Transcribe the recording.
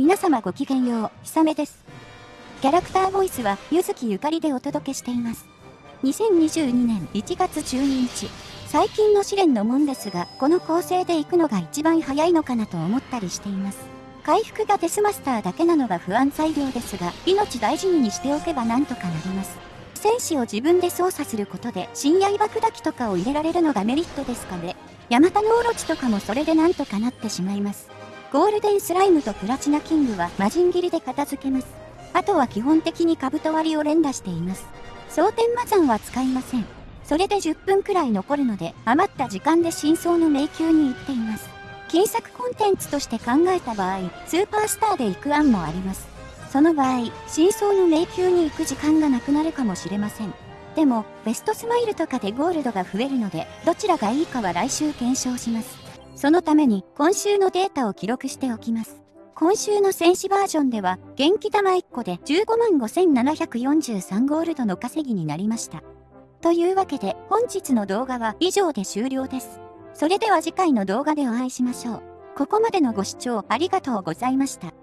皆様ごきげんよう、ひさめです。キャラクターボイスは、ゆずきゆかりでお届けしています。2022年1月12日、最近の試練のもんですが、この構成で行くのが一番早いのかなと思ったりしています。回復がデスマスターだけなのが不安材料ですが、命大事にしておけばなんとかなります。戦士を自分で操作することで、深夜爆砕きとかを入れられるのがメリットですかね。ヤマタノオロチとかもそれでなんとかなってしまいます。ゴールデンスライムとプラチナキングは魔人斬りで片付けます。あとは基本的に兜割りを連打しています。蒼天魔山は使いません。それで10分くらい残るので、余った時間で真相の迷宮に行っています。金作コンテンツとして考えた場合、スーパースターで行く案もあります。その場合、真相の迷宮に行く時間がなくなるかもしれません。でも、ベストスマイルとかでゴールドが増えるので、どちらがいいかは来週検証します。そのために今週のデータを記録しておきます。今週の戦士バージョンでは元気玉1個で15万5743ゴールドの稼ぎになりました。というわけで本日の動画は以上で終了です。それでは次回の動画でお会いしましょう。ここまでのご視聴ありがとうございました。